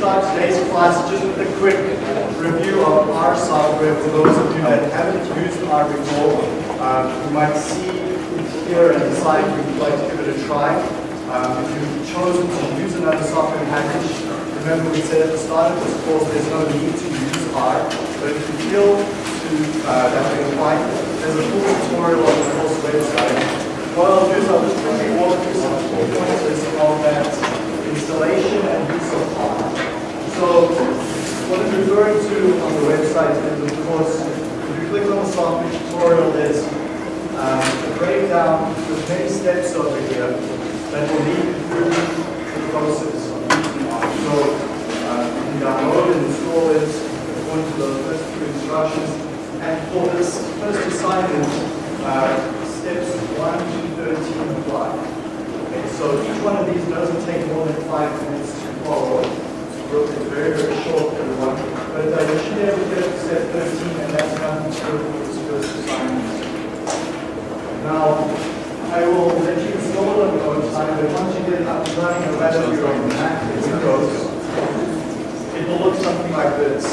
start today's class just with a quick review of our software for those of you that haven't used R before. Um, you might see here and decide you'd like to give it a try. Um, if you've chosen to use another software package, remember we said at the start of this course there's no need to use R, but if you feel to uh, that you're fine, there's a full tutorial on the course website. What I'll do is I'll just quickly walk through some key pointers of that installation and use. So what I'm referring to on the website is, of course, if you click on the software tutorial, there's um, a breakdown with many steps over here that will lead through the process. So uh, you can download and install it according to those first few instructions. And for this first assignment, uh, steps 1 to 13 apply. Okay, so each one of these doesn't take more than five minutes to follow. It's very, very short, everyone. But uh, able to get to step 13, and that's do with this first assignment. Now, I will let you install it on your time, but once you get it up and running, no matter if you're on Mac or Windows, it will look something like this.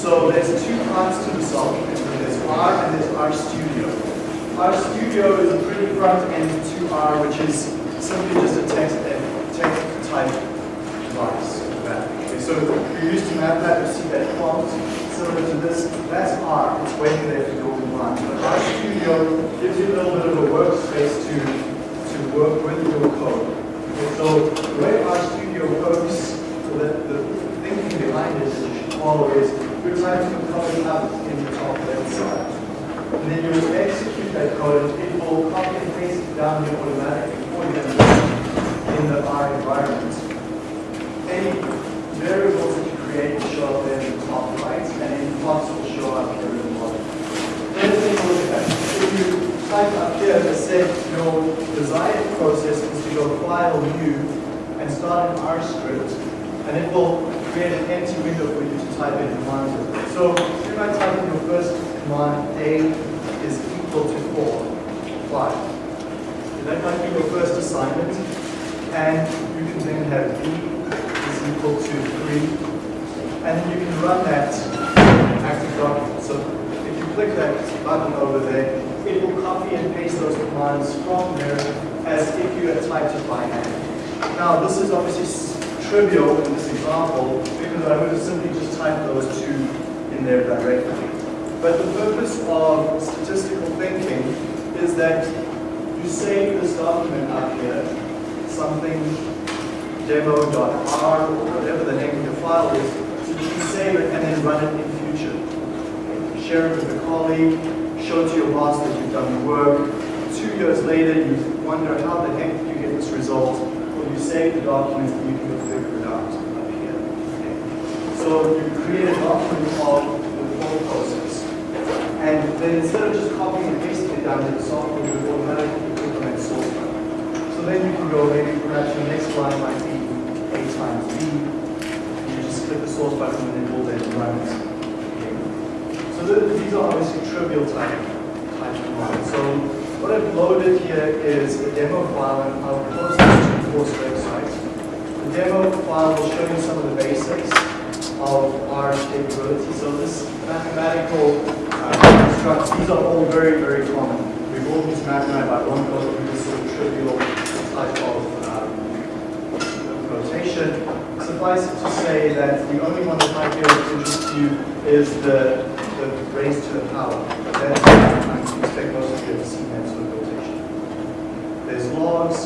So there's two parts to the software. There's R and there's R Studio. R Studio is a pretty front end to R, which is simply just a text text type device. So if you're used to MATLAB, you see that prompt similar to this. That's R. It's waiting there for your command. But R Studio gives you a little bit of a workspace to to work with your code. Okay, so the way R Studio works, so that the thinking behind it that you is you're typing the code up in the top left side. And then you execute that code, and it will copy and paste it down here automatically for you in the R environment. Any variables that you create will show up there in the top right, and any plots will show up here in the bottom. Then take a look at that. If you type up here that said your desired process is to go File, New, and start an R script, and it will create an empty window for you to type in commands. So if might type in your first command, A is equal to 4, 5. That might be your first assignment, and you can then have B equal to 3, and then you can run that active document. So if you click that button over there, it will copy and paste those commands from there as if you had typed it by hand. Now this is obviously trivial in this example because I would have simply just typed those two in there directly. But the purpose of statistical thinking is that you save this document up here, something demo.r or whatever the name of your file is, so you can save it and then run it in future. Share it with a colleague, show to your boss that you've done the work. Two years later, you wonder how the heck did you get this result? Well, you save the document and you can go figure it out up here. Okay. So you create a document of the whole process. And then instead of just copying and pasting it down to the software, you automatically that source. So then you can go, maybe perhaps your next line might You just click the source button and it will then run it. Okay. So the, these are obviously trivial type, type commands. So what I've loaded here is a demo file and I'll post this to the course website. The demo file will show you some of the basics of R capability. So this mathematical uh, these are all very, very common. We've all used I won't go through this sort of trivial type of um, notation. Suffice it to say that the only one that might be of interest to you is the, the raised to the power. But that's, I expect most of you have seen that sort of notation. There's logs,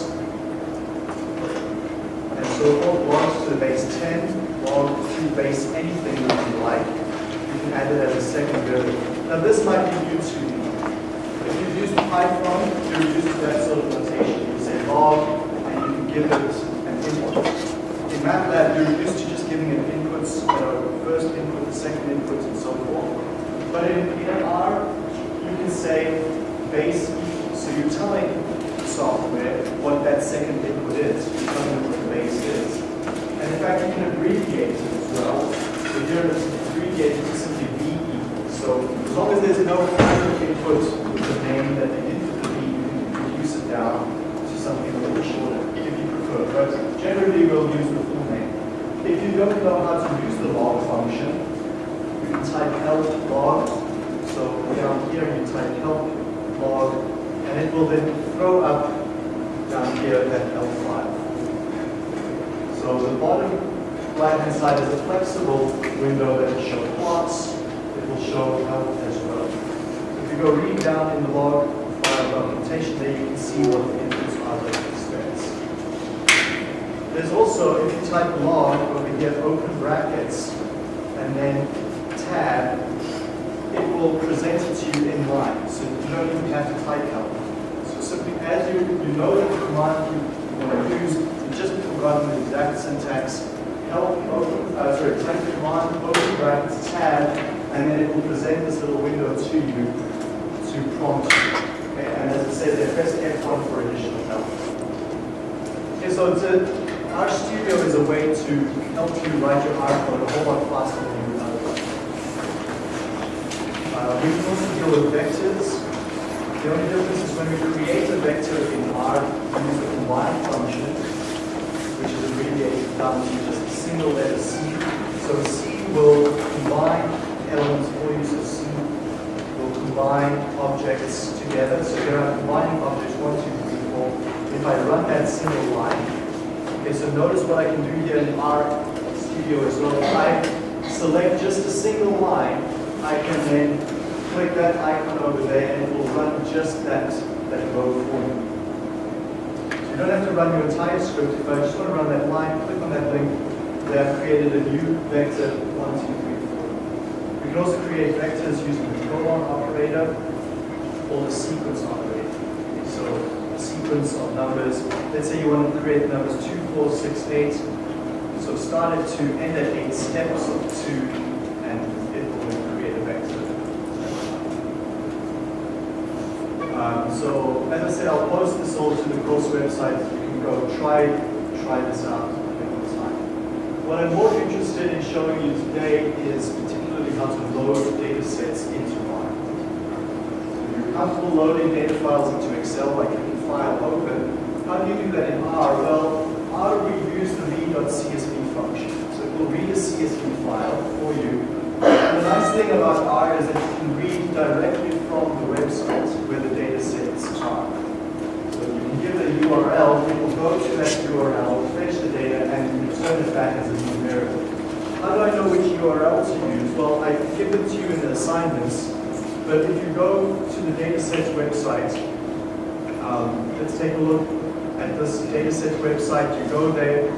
and so forth, logs to the base 10, log to base anything that you like. You can add it as a second variable. Now this might be new to you. If you've used Python, you're used to that sort of notation. You say log, and you can give it MATLAB, you're used to just giving it inputs, you know, first input, the second input, and so forth. But in, in R, you can say base. So you're telling the software what that second input is. You're telling them what the base is. And in fact, you can abbreviate it as well. So here it's abbreviated to simply B. So as long as there's no input with the name that they did for the B, you can reduce it down to something a little shorter if you prefer. But generally, we'll use the full name. If you don't know how to use the log function, you can type help log. So down here you type help log, and it will then throw up down here that help file. So the bottom right-hand side is a flexible window that will show plots. It will show help as well. If you go read down in the log file documentation, there you can see what the inputs are that expect. There's also, if you type log over here, open brackets, and then tab, it will present it to you in line. So you don't even have to type help. So simply as you, you know the command you want to use, you just forgotten the exact syntax, help, open, uh, sorry, type the command, open brackets, tab, and then it will present this little window to you to prompt you. Okay, and as it says there, press F1 for additional help. Okay, so it's a, RStudio is a way to help you write your R code a whole lot faster than you would otherwise. Uh, we also deal with vectors. The only difference is when we create a vector in R, we use the combine function, which is abbreviated down to just a single letter C. So C will combine elements for you, so C will combine objects together. So here I'm combining objects 1, 2, 3, 4. If I run that single line, Okay, so notice what I can do here in R Studio as well. If I select just a single line, I can then click that icon over there and it will run just that, that row for me. So you don't have to run your entire script. If I just want to run that line, click on that link, there I've created a new vector 1, 2, 3, 4. We can also create vectors using the colon operator or the sequence operator. So sequence of numbers. Let's say you want to create numbers 2, 4, 6, 8. So start at 2, end at 8, steps of 2, and it will create a vector. Um, so as I said, I'll post this all to the course website. You can go try, try this out. What I'm more interested in showing you today is particularly how to load data sets into R. If you're comfortable loading data files into Excel clicking File, Open, how do you do that in R? Well, R will use the read.csv function. So it will read a CSV file for you. And the nice thing about R is that you can read directly from the website where the data sets are. So you can give a URL, it will go to that URL, fetch the data, and return it back as a variable. How do I know which URL to use? Well, I give it to you in the assignments, but if you go to the datasets website, um, let's take a look at this dataset website. You go there,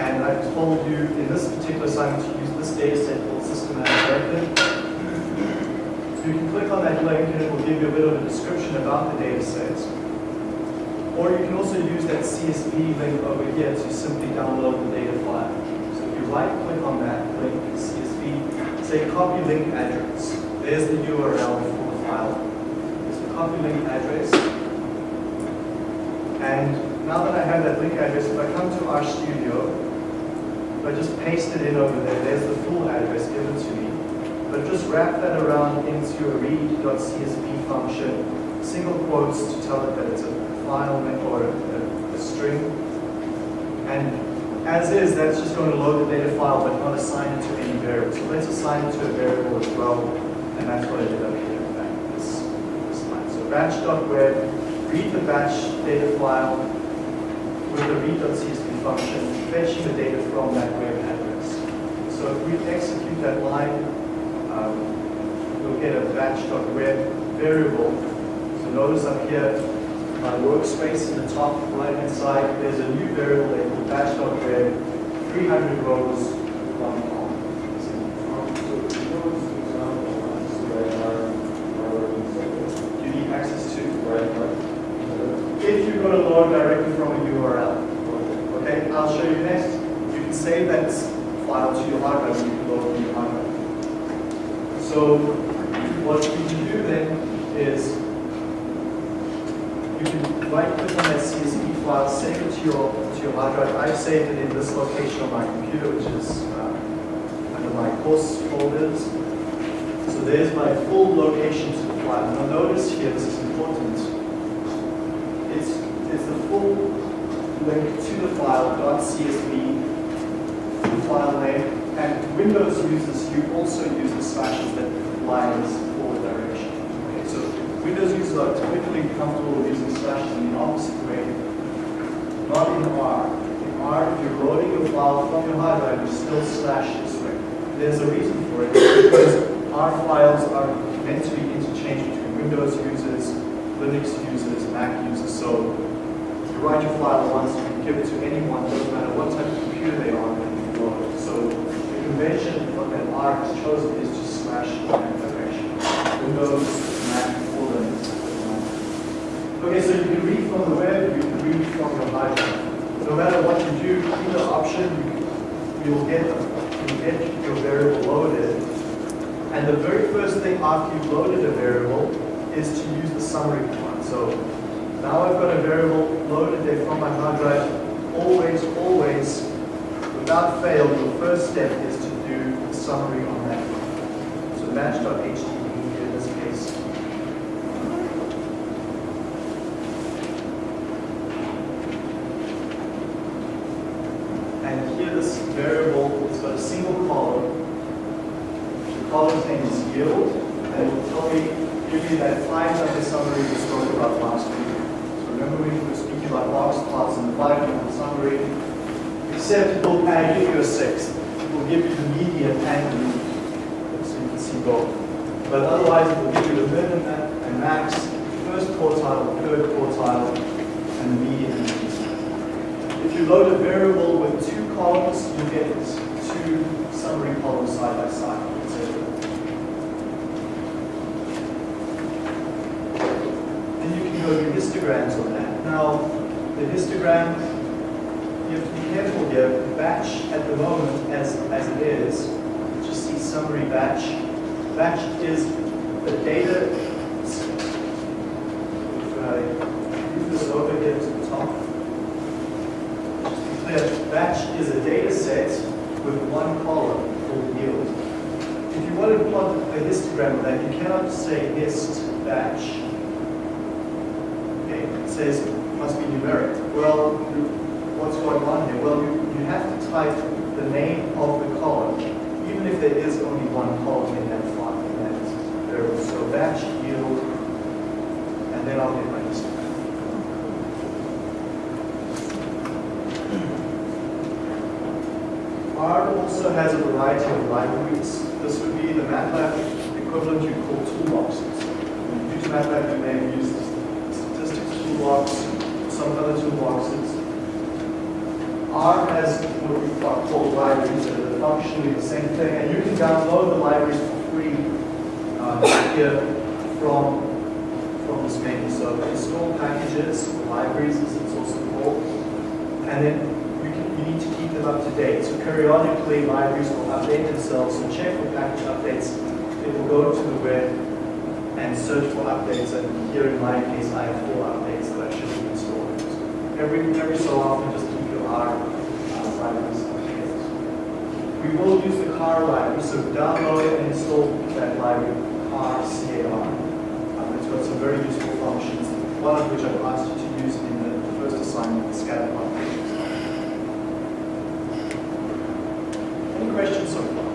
and I've told you in this particular assignment to use this dataset called systematic. You can click on that link and it will give you a bit of a description about the data set. Or you can also use that CSV link over here to simply download the data file. So if you right click on that link, CSV, say copy link address. There's the URL for the file. There's the copy link address. And now that I have that link address, if I come to RStudio, if I just paste it in over there, there's the full address given to me but just wrap that around into a read.csv function, single quotes to tell it that it's a file or a, a, string. And as is, that's just going to load the data file but not assign it to any variable. So let's assign it to a variable as well, and that's what I did up here in this, this line. So batch.web, read the batch data file with the read.csv function, fetching the data from that web address. So if we execute that line, um, you'll get a batch.web variable. So notice up here, my workspace in the top right-hand side, there's a new variable labeled batch.web, 300 rows, one column. You need access to, if you're going to load directly from a URL. Okay, I'll show you next. You can save that file to your hard drive, you can load from your hard drive. So what you can do then is you can right click on that CSV file, save it to your to your hard drive. I've saved it in this location on my computer, which is uh, under my course folders. So there's my full location to the file. Now notice here, this is important. It's it's the full link to the file .csv file name. And Windows users, you also use the slashes that lines forward direction. Okay, so Windows users are typically comfortable using slashes in the opposite way, not in R. In R, if you're loading your file from your hard drive, you still slash this way. There's a reason for it, because R files are meant to be interchanged between Windows users, Linux users, Mac users. So you write your file once, give it to anyone, doesn't matter what type of computer they are, you can load it. So the convention that R has chosen is to slash in that direction. Windows, Mac, or Linux. Okay, so you can read from the web, you can read from your drive. No matter what you do, either option, you will get, you'll get your variable loaded. And the very first thing after you've loaded a variable is to use the summary command. So now I've got a variable loaded there from my hard drive. Always, always, without fail, your first step is to do the summary on that. So match.html in this case. And here this variable, it's got a single column. The column's name is yield, and it will tell me, give me that five number summary we spoke about last week. So remember we were speaking about box plots and the five number summary, it will give you a sixth. It will give you the median median, so you can see both. But otherwise, it will give you the min and max, first quartile, third quartile, and the median. If you load a variable with two columns, you get two summary columns side by side. And you can go do histograms on that. Now, the histogram, you have to be careful Batch at the moment, as, as it is, just see summary batch. Batch is the data. If I move this over here to the top. Clear, batch is a data set with one column called yield. If you want to plot a histogram of that, you cannot say hist batch. Okay, it says must be numeric. Well, what's going on here? Well, you, you have to type the name of the column, even if there is only one column in that file, in that variable. So batch yield, and then I'll get my histogram. R also has a variety of libraries. This would be the MATLAB equivalent you call toolboxes. You use MATLAB, you may have used statistics toolbox, some other toolboxes. R has what we call libraries that are functionally the same thing, and you can download the libraries for free uh, here from, from this menu. So install packages, libraries as it's also called, and then you, can, you need to keep them up to date. So periodically libraries will update themselves, so check for package updates. It will go to the web and search for updates, and here in my case I have four updates that I should be installing. Every, every so often just keep your R uh, libraries updated. We will use the car library, so download and install that library, car, C-A-R. Um, it's got some very useful functions, one of which I've asked you to use in the first assignment, the scatter plot. Any questions so far?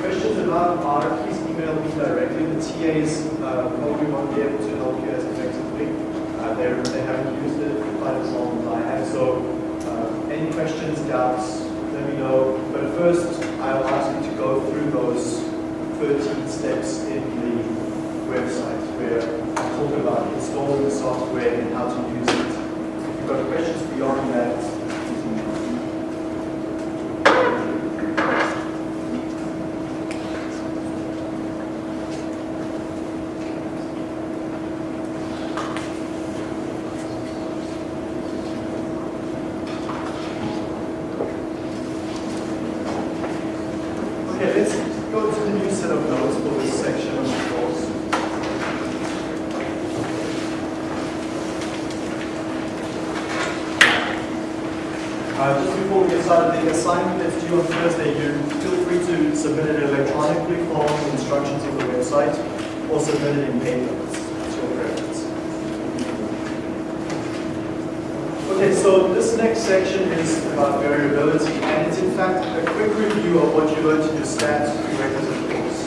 Questions about R, please email me directly. TAs uh, probably won't be able to help you as effectively. Uh, they haven't used it quite as long as I have. So uh, any questions, doubts, let me know. But first, I'll ask you to go through those 13 steps in the website where I talk about installing the software and how to use it. If you've got questions beyond that, please email me. Okay, let's go to the new set of notes for this section of the course. Uh, just before we get started, the assignment that's due on Thursday, you feel free to submit it electronically following the instructions of the website or submit it in paper. Your preference. Okay, so this next section is about variability, and it's in fact a quick review of what you learned in your stats prerequisite course.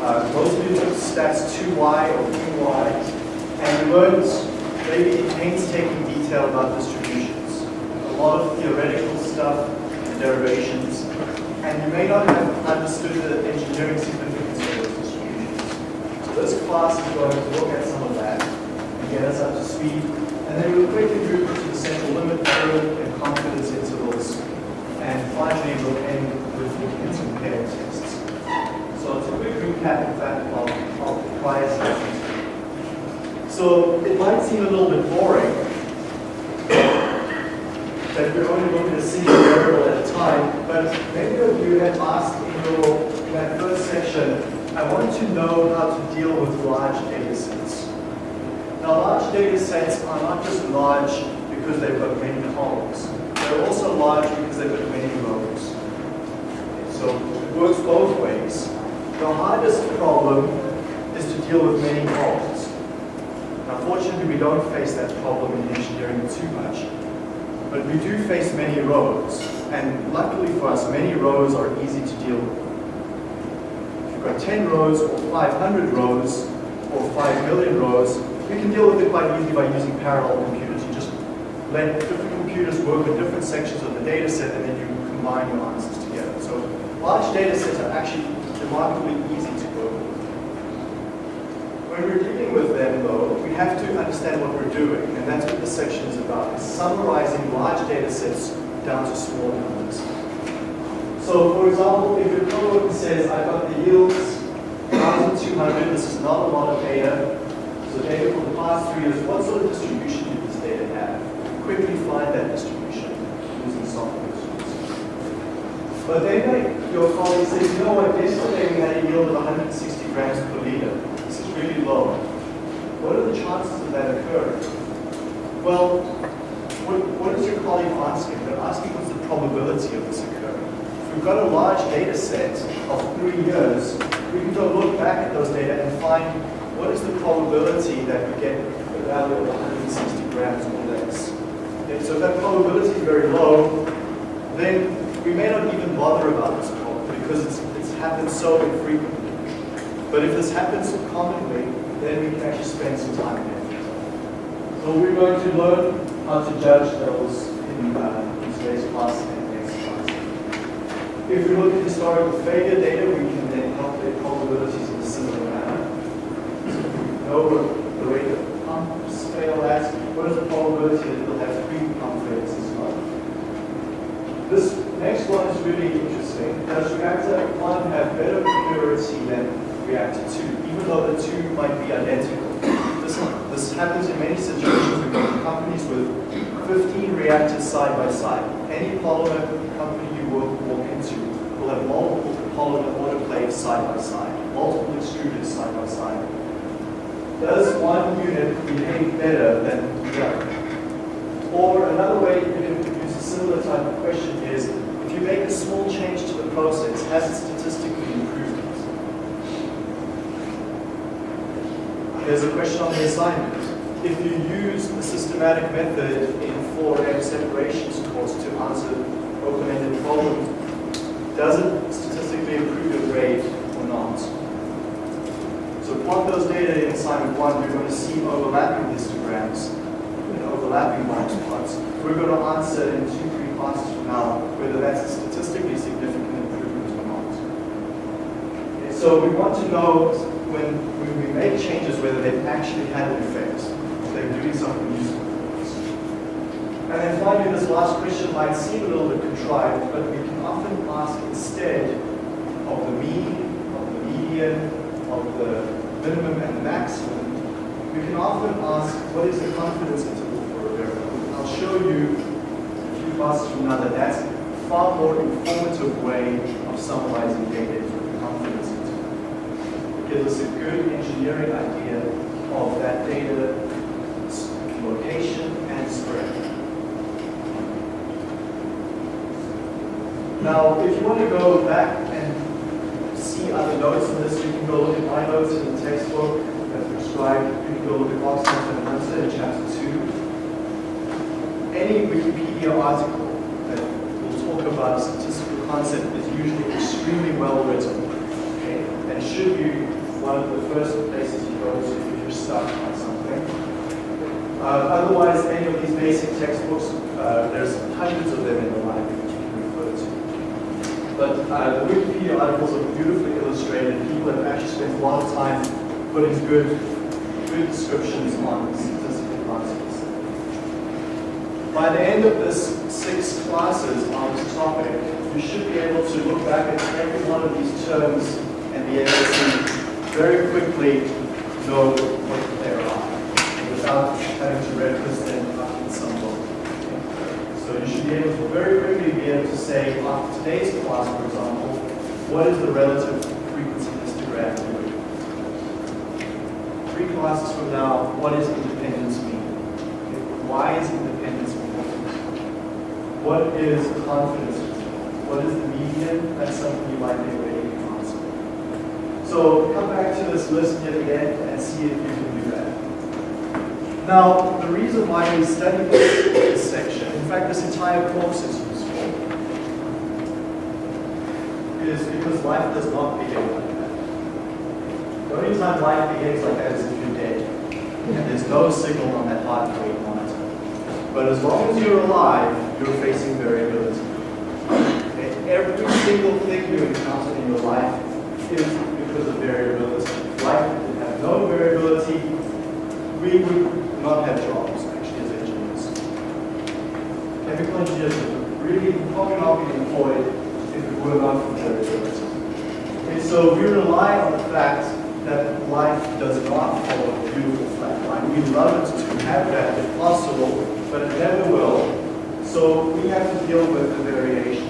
Uh, most of you took stats 2y or 2y, and you learned maybe in painstaking detail about distributions. A lot of theoretical stuff and derivations, and you may not have understood the engineering significance of those distributions. So this class is going to look at some of that and get us up to speed and then we'll quickly move to the central limit theorem and confidence intervals. And finally, we'll end with looking at some tests. So it's a quick recap, in fact, of, of the prior sessions. So it might seem a little bit boring that we're only looking at a single variable at a time, but many of you had asked in, your, in that first section, I want to know how to deal with large data sets. Now, large data sets are not just large because they've got many columns. They're also large because they've got many rows. So it works both ways. The hardest problem is to deal with many columns. Now, fortunately, we don't face that problem in engineering too much. But we do face many rows. And luckily for us, many rows are easy to deal with. If you've got 10 rows or 500 rows or 5 million rows, you can deal with it quite easily by using parallel computers. You just let different computers work with different sections of the data set and then you combine your answers together. So large data sets are actually remarkably easy to work with. When we're with them though, we have to understand what we're doing and that's what this section is about, is summarizing large data sets down to small numbers. So for example, if your coworker says, I've got the yields 1,200, this is not a lot of data, so data for the past three years, what sort of distribution did this data have? Quickly find that distribution using software tools. But then your colleague says, you know what, yesterday we had a yield of 160 grams per liter. This is really low. What are the chances of that occurring? Well, what, what is your colleague asking? They're asking what's the probability of this occurring. If we've got a large data set of three years, we can go look back at those data and find what is the probability that we get a value of 160 grams or less? Okay, so if that probability is very low, then we may not even bother about this problem because it's, it's happened so infrequently. But if this happens commonly, then we can actually spend some time there. So we're going to learn how to judge those in, uh, in today's class and next class. If we look at historical failure data, we can then calculate probabilities in a similar manner So we know the rate of pumps fail at, what is the probability that it'll have three pump failures as well. This next one is really interesting. Does reactor 1 have better purity than reactor 2, even though the two might be identical? This, this happens in many situations. We've got companies with 15 reactors side by side. Any polymer company you work, walk into will have multiple polymer autoclaves side by side, multiple extruders side by side does one unit behave better than the other? Or another way you can use a similar type of question is, if you make a small change to the process, has it statistically improved it? There's a question on the assignment. If you use a systematic method in 4M separations course to answer open-ended problems, does it statistically improve your grade or not? So plot those data in assignment one, you're going to see overlapping histograms and overlapping box plots. We're going to answer in two, three classes from now whether that's a statistically significant improvement or not. Okay, so we want to know when, we make changes whether they've actually had an effect, they're doing something useful. And then finally, this last question might seem a little bit contrived, but we can often ask instead of the mean, of the median, of the minimum and the maximum, we can often ask what is the confidence interval for a variable. I'll show you a few classes from now that that's a far more informative way of summarizing data into a confidence interval. It gives us a good engineering idea of that data location and spread. Now, if you want to go back and see other notes in this, you can go look at my notes in the textbook that's prescribed. You can go look at Oxford and Munster in chapter 2. any Wikipedia article that will talk about a statistical concept is usually extremely well written. Okay? And should be one of the first places you go to if you're stuck on something. Uh, otherwise, any of these basic textbooks, uh, there's hundreds of them in the library that you can refer to. But uh, the Wikipedia articles are beautifully illustrated. People have actually spent a lot of time putting good, good descriptions on statistical concepts. By the end of this six classes on this topic, you should be able to look back at every one of these terms and be able to very quickly know what they are without having to reference them up in some book. So you should be able to very quickly be able to say, on today's class, for example, what is the relative frequency histogram doing? Three classes from now, what does independence mean? Why is independence important? What is confidence? What is the median? That's something you might be answer. So come back to this list yet again and see if you can do that. Now, the reason why we study this, this section, in fact, this entire course is useful, is because life does not begin like that. The only time life begins like that is if you're dead. And there's no signal on that heart rate monitor. But as long as you're alive, you're facing variability. And every single thing you encounter in your life is because of variability. Life would have no variability, we would not have jobs actually as engineers. Chemical engineers would really probably not be employed if it were not for variability. Okay, so we rely on the fact that life does not follow a beautiful flat line. We love it to have that if possible, but it never will. So we have to deal with the variation.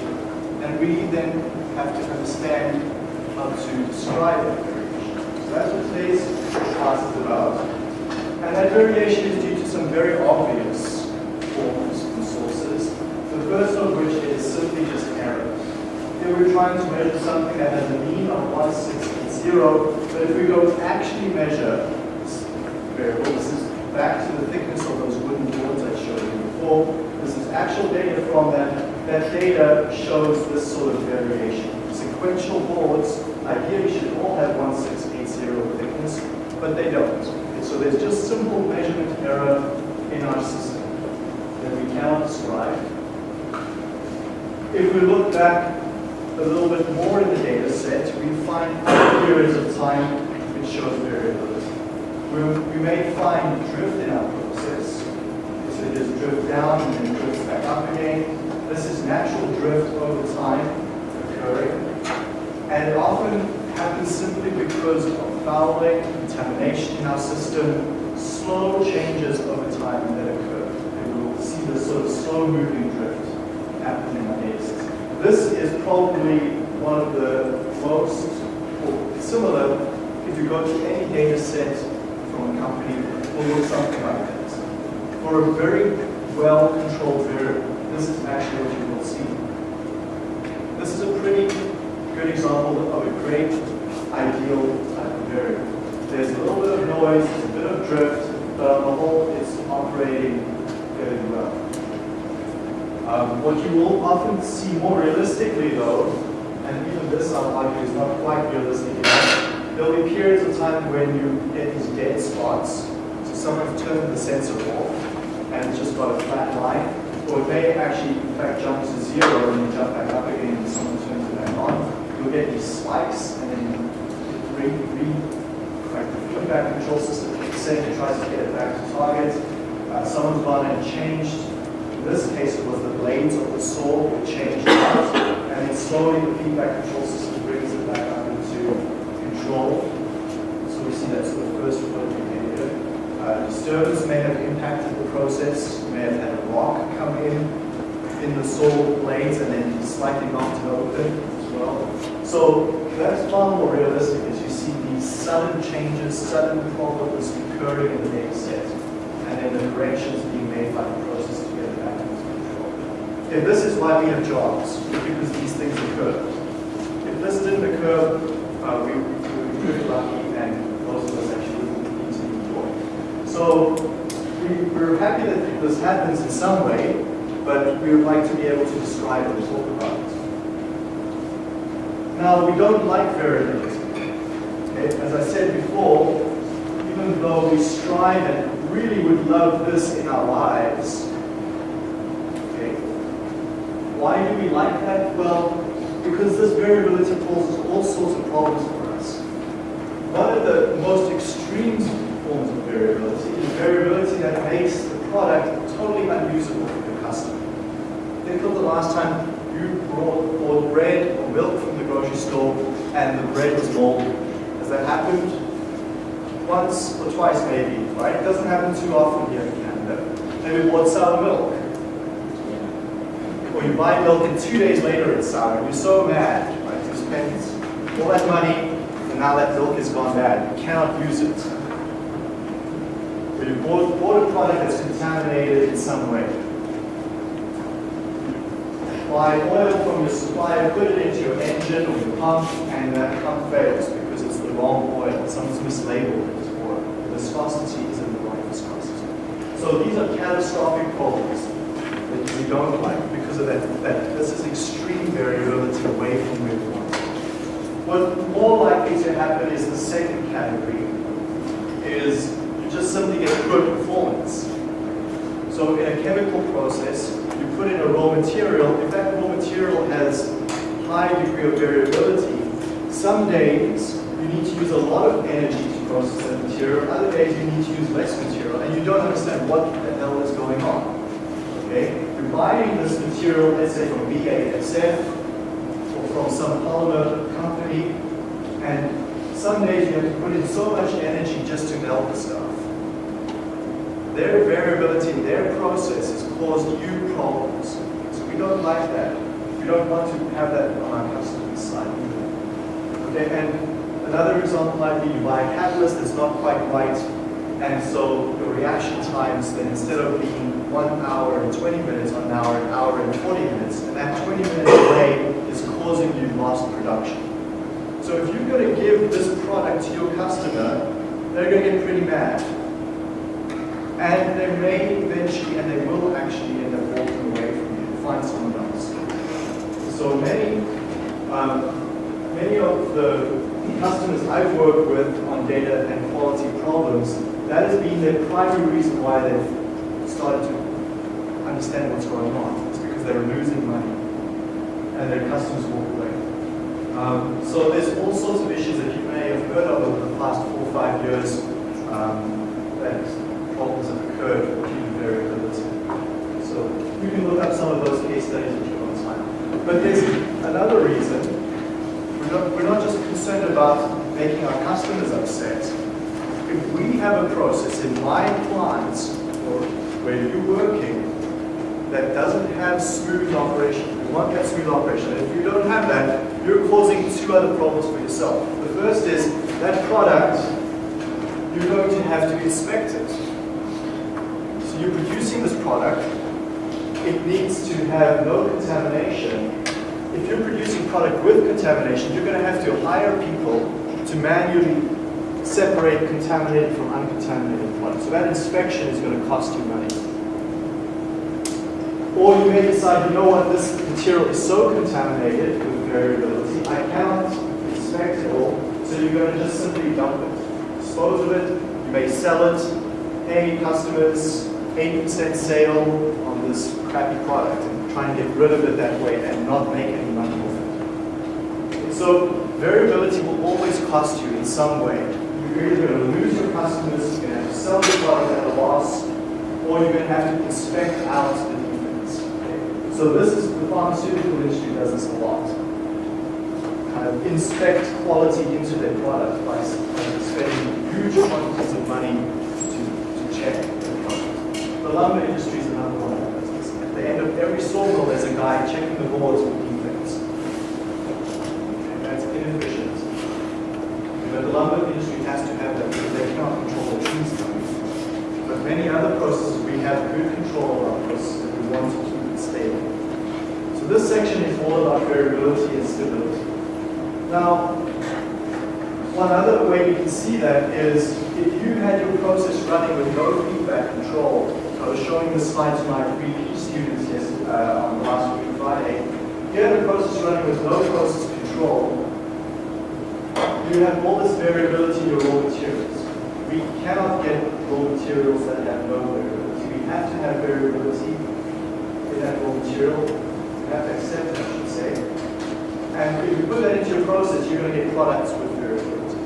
And we then have to understand how to describe that variation. So that's what today's class is about. And that variation is due to some very obvious forms and sources. The first of which is simply just error. Here we're trying to measure something that has a mean of 1680, but if we go actually measure this variable, this is back to the thickness of those wooden boards I showed you before. This is actual data from that. That data shows this sort of variation. Sequential boards ideally should all have 1680 thickness, but they don't. So there's just simple measurement error in our system that we cannot describe. If we look back a little bit more in the data set, we find periods of time which shows variability. We, we may find drift in our process. So there's drift down and then drifts back up again. This is natural drift over time occurring. And it often happens simply because of fouling, contamination in our system, slow changes over time that occur. And we'll see this sort of slow moving drift happen in our. This is probably one of the most, similar, if you go to any data set from a company, will look something like this. For a very well-controlled variable, this is actually what you will see. This is a pretty example of a great ideal variable. There's a little bit of noise, a bit of drift, but on the whole, it's operating fairly well. Um, what you will often see more realistically though, and even this I'll argue is not quite realistic enough, there'll be periods of time when you get these dead spots. So someone's turned the sensor off and it's just got a flat line, or it may actually in fact jump to zero and then jump back up again and someone turns. You'll get these spikes and then re, re like the feedback control system kicks in and tries to get it back to target. Uh, someone's gone and changed in this case, it was the blades of the saw were changed out, and then slowly the feedback control system brings it back up into control. So we see that's the first behavior. Uh, disturbance may have impacted the process, you may have had a rock come in in the saw blades and then slightly knocked it open as well. So that's far more realistic as you see these sudden changes, sudden problems occurring in the data set, and then the corrections being made by the process to get it back into control. And this is why we have jobs, because these things occur. If this didn't occur, uh, we, would be pretty lucky and most of us actually need to employed. So we, we're happy that this happens in some way, but we would like to be able to describe and talk about it. Now, we don't like variability. Okay? Eh, as I said before, even though we strive and really would love this in our lives, okay, why do we like that? Well, because this variability causes all sorts of problems for us. One of the most extreme forms of variability is variability that makes the product totally unusable for the customer. Think of the last time you bought bread or milk and the bread was moldy. Has that happened? Once or twice maybe, right? It doesn't happen too often here in Canada. Maybe bought sour milk. Or you buy milk and two days later it's sour you're so mad, right? You spent all that money and now that milk has gone bad. You cannot use it. Or you bought, bought a product that's contaminated in some way buy oil from your supplier, put it into your engine or your pump, and that pump fails because it's the wrong oil. Someone's mislabeled it, or the viscosity isn't the right viscosity. So these are catastrophic problems that we don't like because of that. that this is extreme variability away from where we want. What's more likely to happen is the second category, is you just simply get good performance. So in a chemical process, put in a raw material, if that raw material has high degree of variability, some days you need to use a lot of energy to process that material, other days you need to use less material, and you don't understand what the hell is going on. Okay? You're buying this material, let's say from BASF, or from some polymer company, and some days you have to put in so much energy just to melt the stuff. Their variability their process has caused you problems. So we don't like that. We don't want to have that on our customer's side Okay, and another example might be you buy a catalyst that's not quite right, and so your reaction times then instead of being one hour and 20 minutes on hour, an hour and 20 minutes, and that 20 minute delay is causing you lost production. So if you're going to give this product to your customer, they're going to get pretty mad and they may eventually, and they will actually end up walking away from you, find someone else. So many, um, many of the customers I've worked with on data and quality problems, that has been the primary reason why they've started to understand what's going on. It's because they're losing money and their customers walk away. Um, so there's all sorts of issues that you may have heard of over the past four or five years um, that problems have occurred due to variability. So you can look up some of those case time. But there's another reason. We're not, we're not just concerned about making our customers upset. If we have a process in my plants or where you're working that doesn't have smooth operation, we want that smooth operation. If you don't have that, you're causing two other problems for yourself. The first is that product, you're going to have to inspect it So you're producing this product, it needs to have no contamination. If you're producing product with contamination, you're going to have to hire people to manually separate contaminated from uncontaminated product. So that inspection is going to cost you money. Or you may decide, you know what, this material is so contaminated with variability, I cannot inspect it all, so you're going to just simply dump it. Dispose of it, you may sell it, pay customers, 80% sale crappy product and try and get rid of it that way and not make any money off it. So variability will always cost you in some way. You're either going to lose your customers, you're going to have to sell the product at a loss, or you're going to have to inspect out the defects. So this is, the pharmaceutical industry does this a lot. Kind of inspect quality into their product by spending huge quantities of money to, to check the product. the lumber industry is another one that does this. At the end of every sawmill, there's a checking the boards for defects. And that's inefficient. But the lumber industry has to have that because they cannot control the trees coming. But many other processes, we have good control of processes and we want to keep it stable. So this section is all about variability and stability. Now, one other way you can see that is if you had your process running with no feedback control, I was showing this slide to my pre students yesterday, uh, on last week, Friday. Here a process running with no process control, you have all this variability in your raw materials. We cannot get raw materials that have no variability. We have to have variability in that raw material. We have to accept it, I should say. And if you put that into your process, you're going to get products with variability.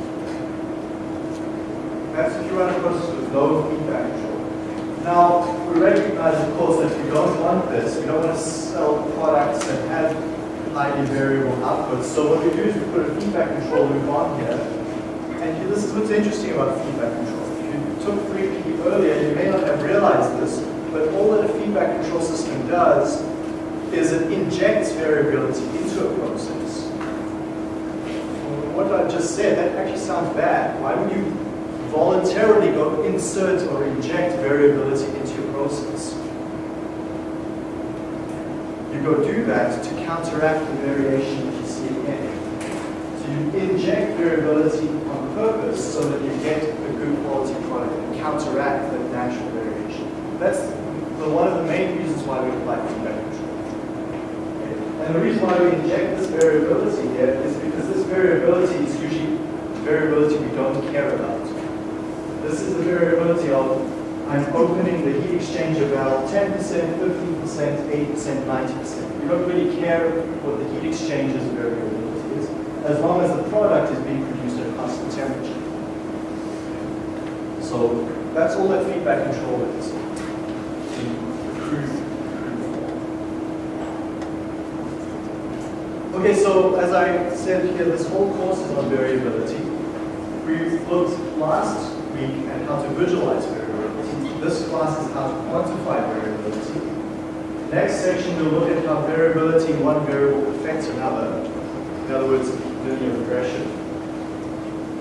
That's if you run a process with no feedback control. Now, we recognize, of course, that we don't want this. We don't want to sell products that have highly variable outputs. So what we do is we put a feedback control loop on here. And this is what's interesting about feedback control. If you took 3P earlier, you may not have realized this, but all that a feedback control system does is it injects variability into a process. What I just said, that actually sounds bad. Why would you voluntarily go insert or inject variability into your process? You go do that to counteract the variation that you see again. So you inject variability on purpose so that you get a good quality product and counteract the natural variation. That's the, one of the main reasons why we apply feedback control. And the reason why we inject this variability here is because this variability is usually variability we don't care about. This is the variability of I'm opening the heat exchanger valve 10%, 15%, 8%, 90%. We don't really care what the heat exchanger's variability is, as long as the product is being produced at constant temperature. So that's all that feedback control is. Okay, so as I said here, this whole course is on variability. We looked last week at how to visualize variability. This class is how to quantify variability. Next section, we'll look at how variability in one variable affects another. In other words, linear regression.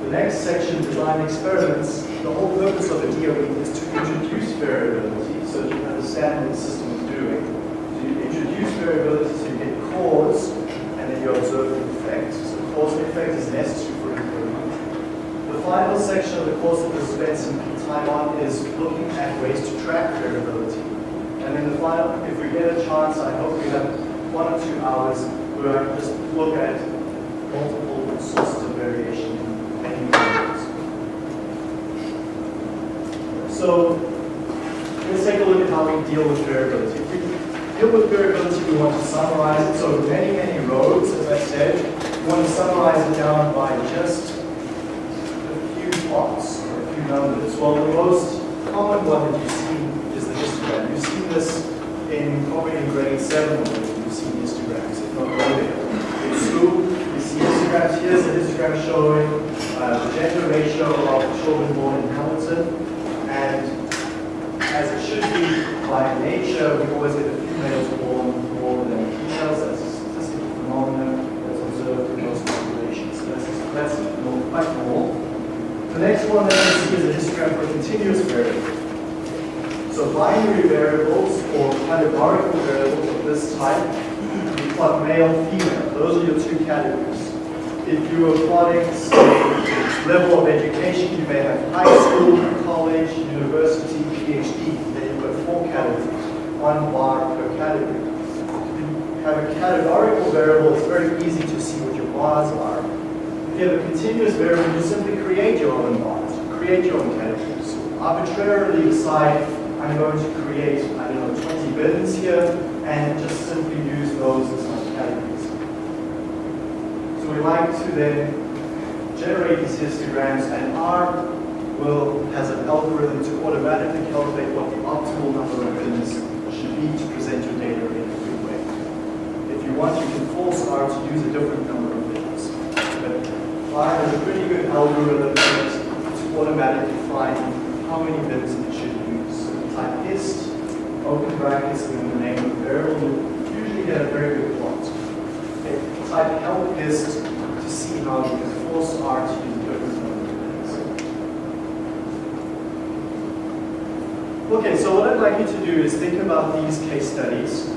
The next section, design experiments. The whole purpose of a DOE is to introduce variability so that you understand what the system is doing. So you introduce variability so you get cause, and then you observe the effect. So cause and effect is necessary. The final section of the course that we'll spend some time on is looking at ways to track variability. And then the final, if we get a chance, I hope we have one or two hours where I just look at multiple sources of variation in any variables. So let's take a look at how we deal with variability. If we deal with variability, we want to summarize it. So many, many roads, as I said, we want to summarize it down by just a few plots or a few numbers. Well, the most common one that you see is the histogram. You've seen this in probably in grade 7 already. You've seen histograms, if not earlier. In school, you see histograms. Here's a histogram showing uh, the gender ratio of children born in Hamilton. And as it should be by nature, we always get a few males born more than females. That's a statistical phenomenon that's observed in most populations. So that's, that's quite normal. The next one that you see is a histogram for continuous variable. So binary variables or categorical variables of this type, you plot male, female. Those are your two categories. If you are plotting, say, level of education, you may have high school, college, university, PhD. Then you've got four categories, one bar per category. If you have a categorical variable, it's very easy to see what your bars are. If you have a continuous variable, you simply create your own bars, create your own categories. Arbitrarily decide, I'm going to create, I don't know, 20 bins here, and just simply use those as my categories. So we like to then generate these histograms, and R will has an algorithm to automatically calculate what the optimal number of bins should be to present your data in a good way. If you want, you can force R to use a different number of bins. But R has a pretty good algorithm to automatically find how many bins it should use. So you type hist, open brackets, and then the name of the variable, you usually get a very good plot. Okay. Type help hist to see how you can force R to use different. Okay, so what I'd like you to do is think about these case studies,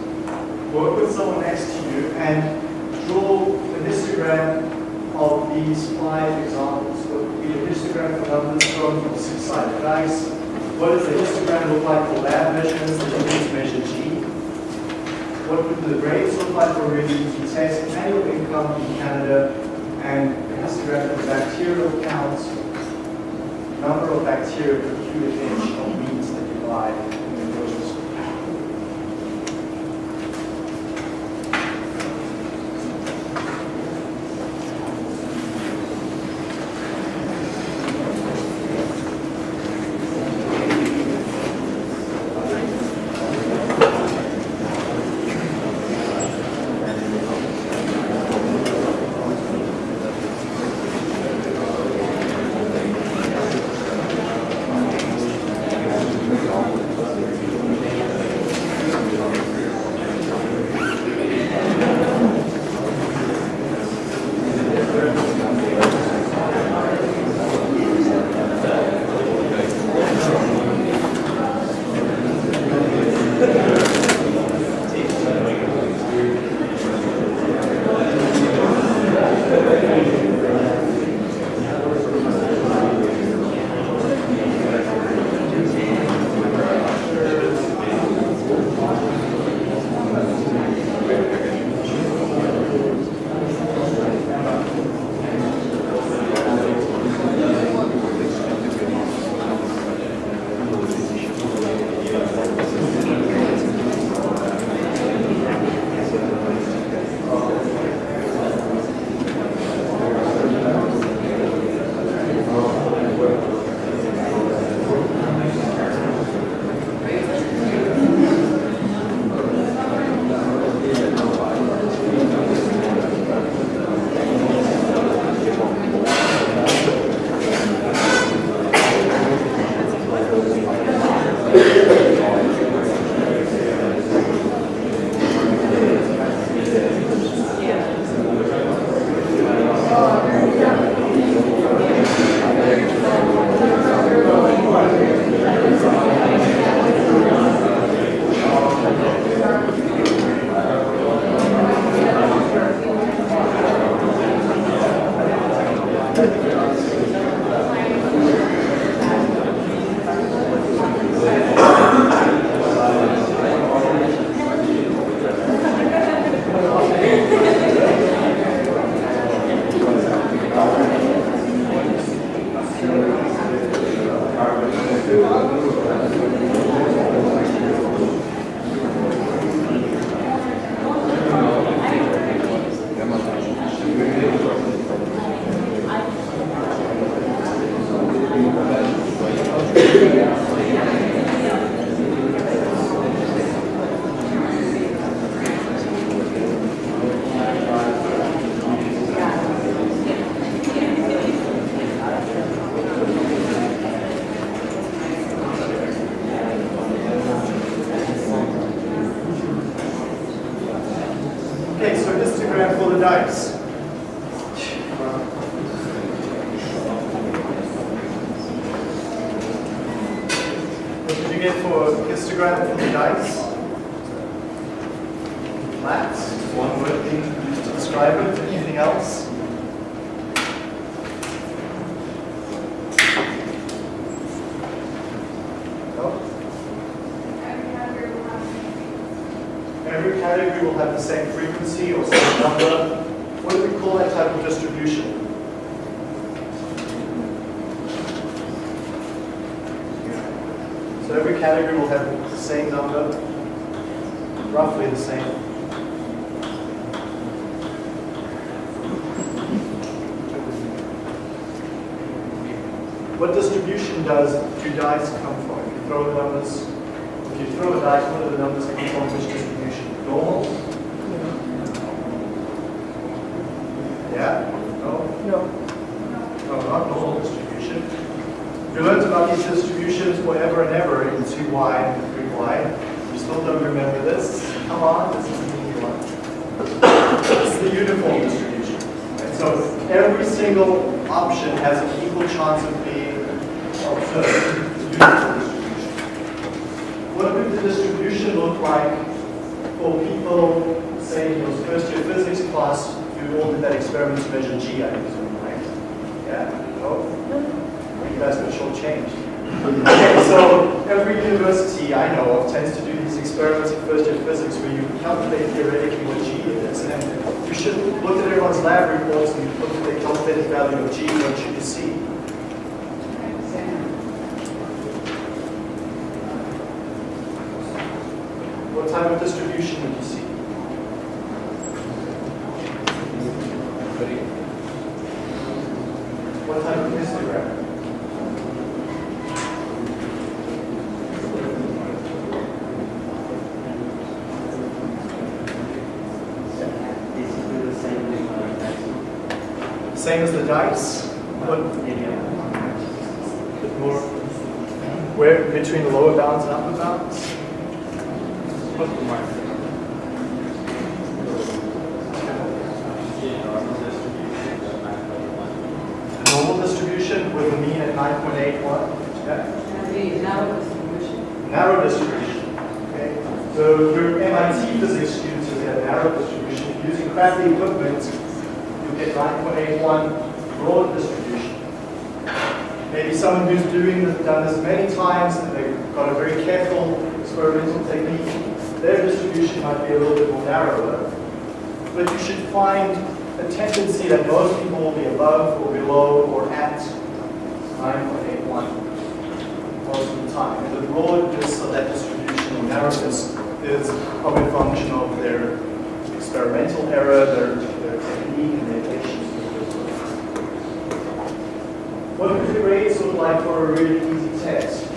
work with someone next to you, and draw a histogram of these five examples. So be a histogram for numbers from six-sided dice. What does the histogram look like for lab measurements that you need to measure G? What would the grades look like for a to test annual income in Canada and the histogram for bacterial counts, number of bacteria per cubic inch of meat that you buy Every category will have the same frequency or same number. What do we call that type of distribution? So every category will have the same number, roughly the same. What distribution does do dice come from? If you throw the numbers, if you throw a dice, what do the numbers come from? Which distribution? Normal? Yeah? No? No. No, not normal distribution. We learned about these distributions forever and ever in 2y and 3y. You still don't remember this? Come on, this is an easy one. Is the uniform distribution. And so every single option has an equal chance of being observed. It's a uniform distribution. What would the distribution look like for people, say, in your first year physics class, you all did that experiment to measure G, I presume, right? Yeah? No? You guys got shortchanged. Okay, so every university I know of tends to do these experiments in first year physics where you calculate theoretically what G is, and you should look at everyone's lab reports and look at the calculated value of G, what should you see? What type of distribution would you see? What type of histogram? Same as the dice? but bit more, where, between the lower bounds and upper bounds? Normal distribution with a mean at 9.81. Yeah. Narrow distribution. Narrow distribution. Okay. So your MIT physics students who have narrow distribution using crappy equipment, you get 9.81 broad distribution. Maybe someone who's doing this, done this many times and they've got a very careful experimental technique, their distribution might be a little bit more narrower. But you should find a tendency that most people will be above or below or at 9.81 most of the time. And the broadness of that distribution or narrowness is probably a function of their experimental error, their, their technique, and their patience. What do the grades look like for a really easy test?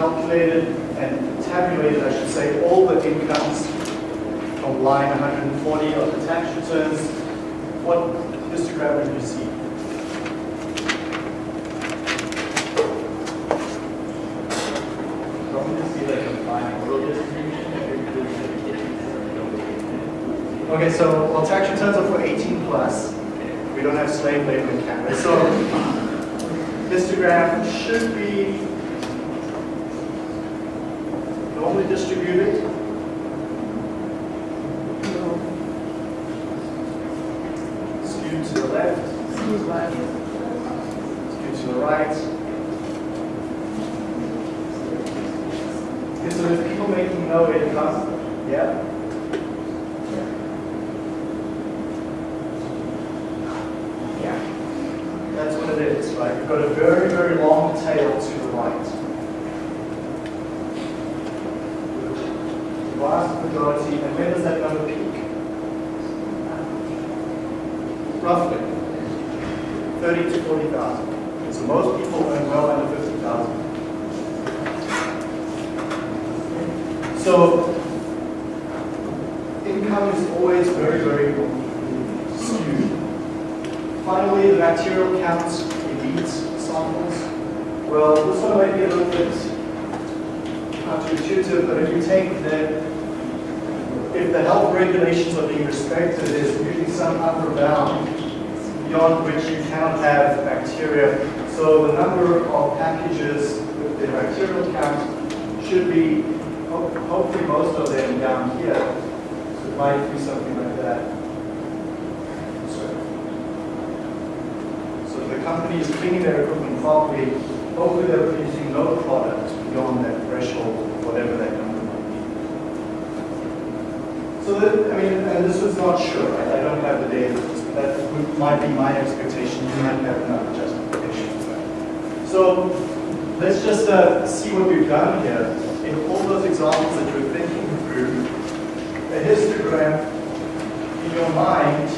Calculated and tabulated, I should say, all the incomes from line 140 of the tax returns, what histogram would you see? Okay, so well, tax returns are for 18 plus. We don't have slave labor in Canada. So histogram should be normally distributed. Skewed to the left, skewed to the right. Okay, so there's people making no income. Yeah. Yeah. That's what it is, right? You've got a very, very long tail to the right. stability, and when does that number peak? Roughly 30 to 40,000. So most people earn well under 50,000. So income is always very, very skewed. Finally, the bacterial counts elite samples. Well, this one might be a little bit counterintuitive, but if you take the, if the health regulations are being respected, there's usually some upper bound beyond which you cannot have bacteria. So the number of packages with the bacterial count should be, hopefully most of them down here. So it might be something like that. So the company is cleaning their equipment properly. Hopefully they're producing no products beyond that threshold, whatever that. So that, I mean, and this was not sure, right? I don't have the data. That might be my expectation. You might have another justification. So let's just uh, see what we've done here. In all those examples that you're thinking through, a histogram in your mind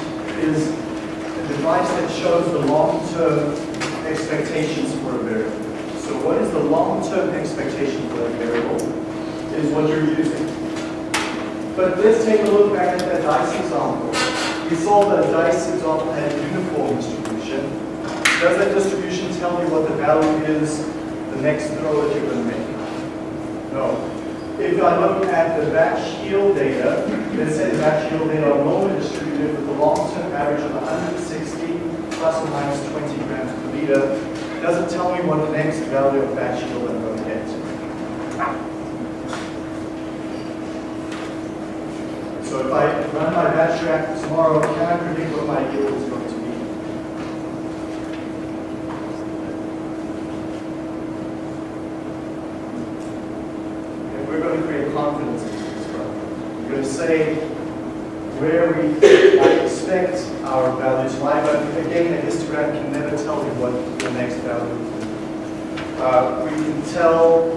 is a device that shows the long-term expectations for a variable. So what is the long-term expectation for that variable is what you're using. But let's take a look back at that dice example. We saw that a dice example had a uniform distribution. Does that distribution tell me what the value is the next throw that you're going to make? No. If I look at the batch yield data, let's say the batch yield data are normally distributed with a long-term average of 160 plus or minus 20 grams per liter doesn't tell me what the next value of batch yield I'm going to get. So if I run my batch reactor tomorrow, can I predict what my yield is going to be? And we're going to create confidence in this We're going to say where we expect our values lie, but again, a histogram can never tell you what the next value is. Uh, we can tell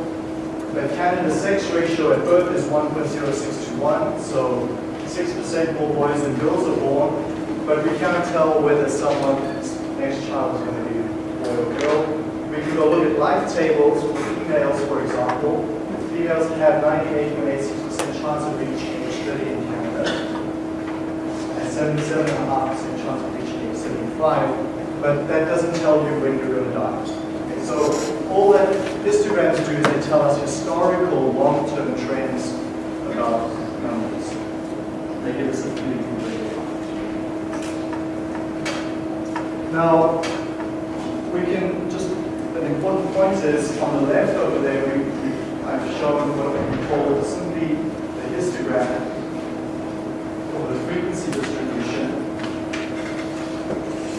the Canada sex ratio at birth is 1.06 to 1, so 6% more boys than girls are born, but we cannot tell whether someone's next child is going to be boy or girl. We can go look at life tables for females, for example. Females have 98.86% chance of reaching age 30 in Canada. and 77.5% chance of reaching age 75, but that doesn't tell you when you're going to die. So all that histograms do is they tell us historical long-term trends about numbers. They give us a Now, we can just, an important point is on the left over there, we, we, I've shown what we call simply the histogram or the frequency distribution.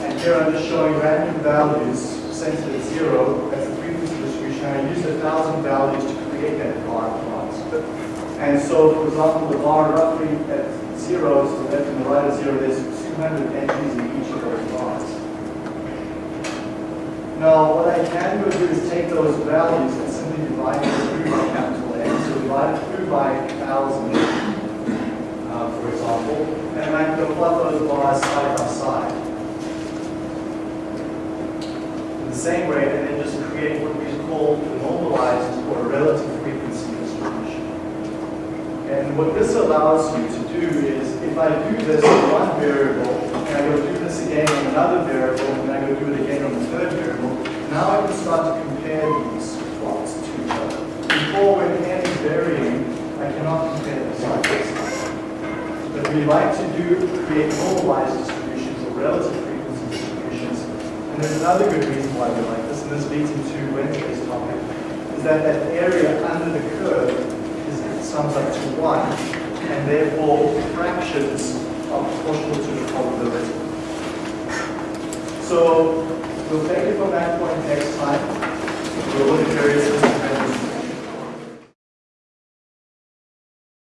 And here I'm just showing random values centered at zero as a frequency distribution. I used a thousand values to create that bar plot. And so, for example, the bar roughly at zero, so left and the right of zero, there's 200 entries in each of those bars. Now, what I can do is take those values and simply divide them through by capital N. So divide it through by 1,000 uh, for example, and I can plot those bars side by side. In the same way, and then just create what we call normalized or relative frequency. What this allows you to do is, if I do this on one variable, and I go do this again on another variable, and I go do it again on the third variable, now I can start to compare these plots to each other. Before, when n is varying, I cannot compare them side by side that we like to do create normalized distributions or relative frequency distributions. And there's another good reason why we like this, and this leads into Wednesday's topic, is that that area under the curve sums up to 1, and therefore fractions are proportional to the probability. So we'll take it from that point next time. We'll look at various